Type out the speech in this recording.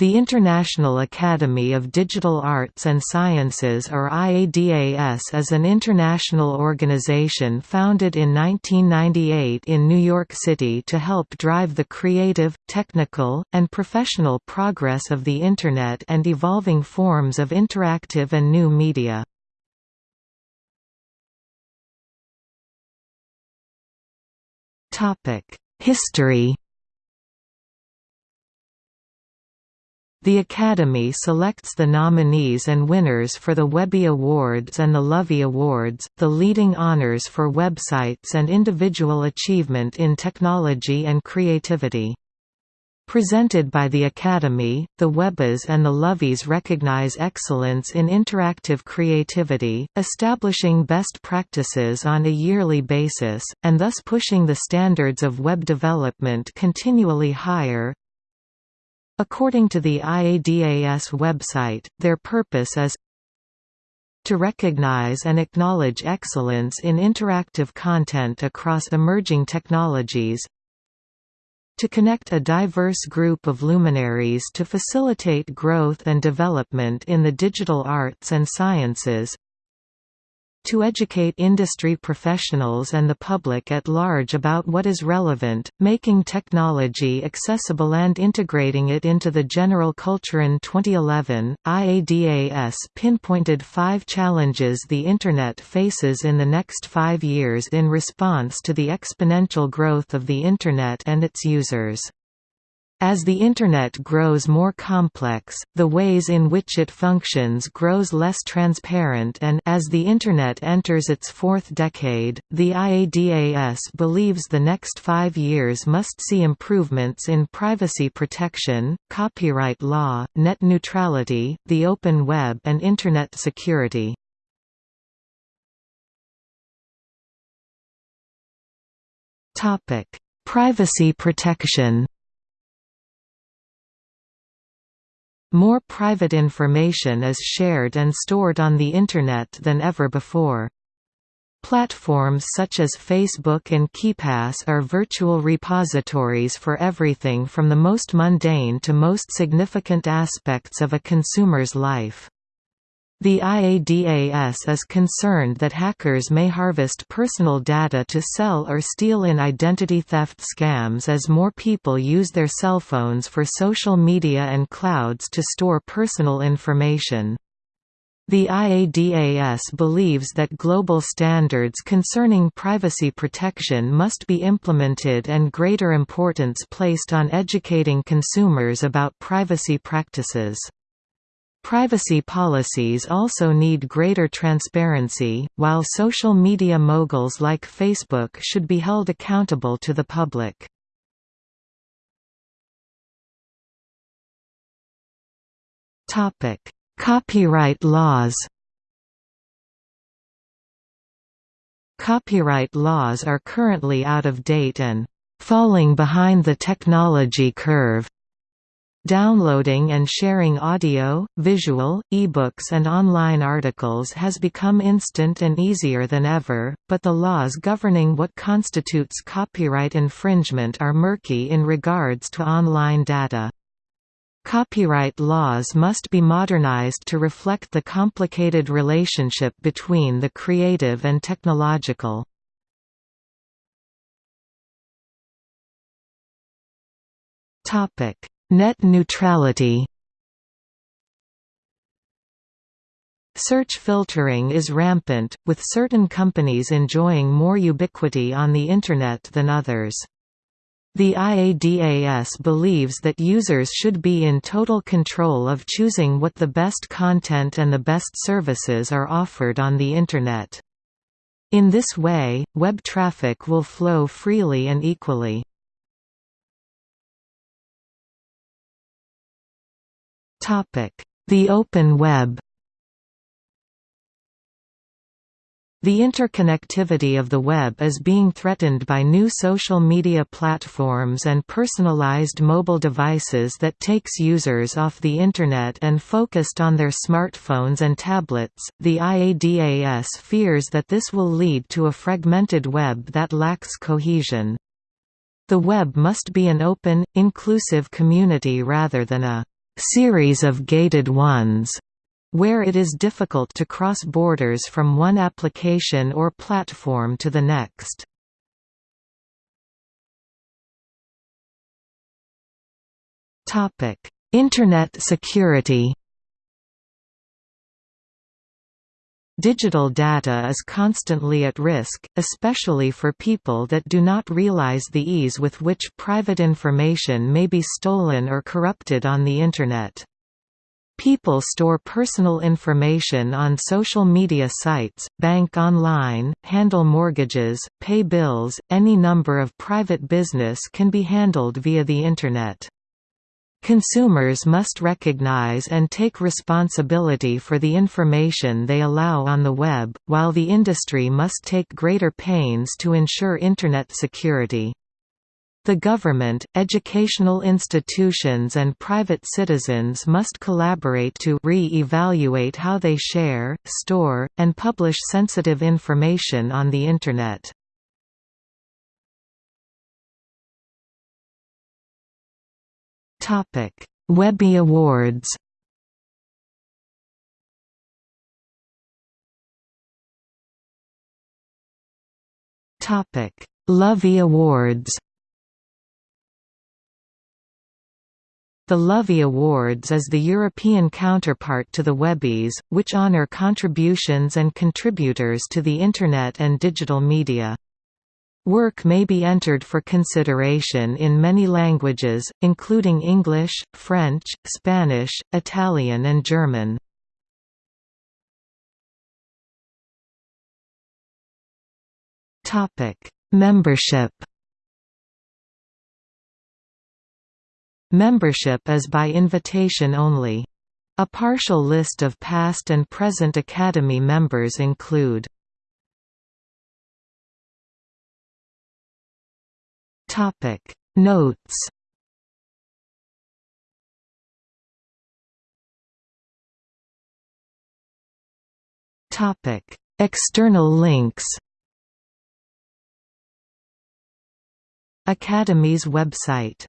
The International Academy of Digital Arts and Sciences or IADAS is an international organization founded in 1998 in New York City to help drive the creative, technical, and professional progress of the Internet and evolving forms of interactive and new media. History The Academy selects the nominees and winners for the Webby Awards and the Lovie Awards, the leading honors for websites and individual achievement in technology and creativity. Presented by the Academy, the Webbys and the Lovies recognize excellence in interactive creativity, establishing best practices on a yearly basis, and thus pushing the standards of web development continually higher. According to the IADAS website, their purpose is to recognize and acknowledge excellence in interactive content across emerging technologies, to connect a diverse group of luminaries to facilitate growth and development in the digital arts and sciences, to educate industry professionals and the public at large about what is relevant, making technology accessible and integrating it into the general culture. In 2011, IADAS pinpointed five challenges the Internet faces in the next five years in response to the exponential growth of the Internet and its users. As the Internet grows more complex, the ways in which it functions grows less transparent and as the Internet enters its fourth decade, the IADAS believes the next five years must see improvements in privacy protection, copyright law, net neutrality, the open web and Internet security. Privacy protection More private information is shared and stored on the Internet than ever before. Platforms such as Facebook and KeePass are virtual repositories for everything from the most mundane to most significant aspects of a consumer's life. The IADAS is concerned that hackers may harvest personal data to sell or steal in identity theft scams as more people use their cell phones for social media and clouds to store personal information. The IADAS believes that global standards concerning privacy protection must be implemented and greater importance placed on educating consumers about privacy practices. Privacy policies also need greater transparency, while social media moguls like Facebook should be held accountable to the public. Copyright laws Copyright laws are currently out of date and falling behind the technology curve. Downloading and sharing audio, visual, ebooks and online articles has become instant and easier than ever, but the laws governing what constitutes copyright infringement are murky in regards to online data. Copyright laws must be modernized to reflect the complicated relationship between the creative and technological. Topic Net neutrality Search filtering is rampant, with certain companies enjoying more ubiquity on the Internet than others. The IADAS believes that users should be in total control of choosing what the best content and the best services are offered on the Internet. In this way, web traffic will flow freely and equally. The Open Web The interconnectivity of the web is being threatened by new social media platforms and personalized mobile devices that takes users off the Internet and focused on their smartphones and tablets. The IADAS fears that this will lead to a fragmented web that lacks cohesion. The web must be an open, inclusive community rather than a series of gated ones, where it is difficult to cross borders from one application or platform to the next. Internet security Digital data is constantly at risk, especially for people that do not realize the ease with which private information may be stolen or corrupted on the Internet. People store personal information on social media sites, bank online, handle mortgages, pay bills, any number of private business can be handled via the Internet. Consumers must recognize and take responsibility for the information they allow on the web, while the industry must take greater pains to ensure Internet security. The government, educational institutions and private citizens must collaborate to re-evaluate how they share, store, and publish sensitive information on the Internet. Topic: Webby Awards. Topic: Lovie Awards. The Lovie Awards is the European counterpart to the Webbies, which honor contributions and contributors to the Internet and digital media. Work may be entered for consideration in many languages, including English, French, Spanish, Italian and German. Membership Membership is by invitation only. A partial list of past and present Academy members include Topic. Notes. Topic. External links. Academy's website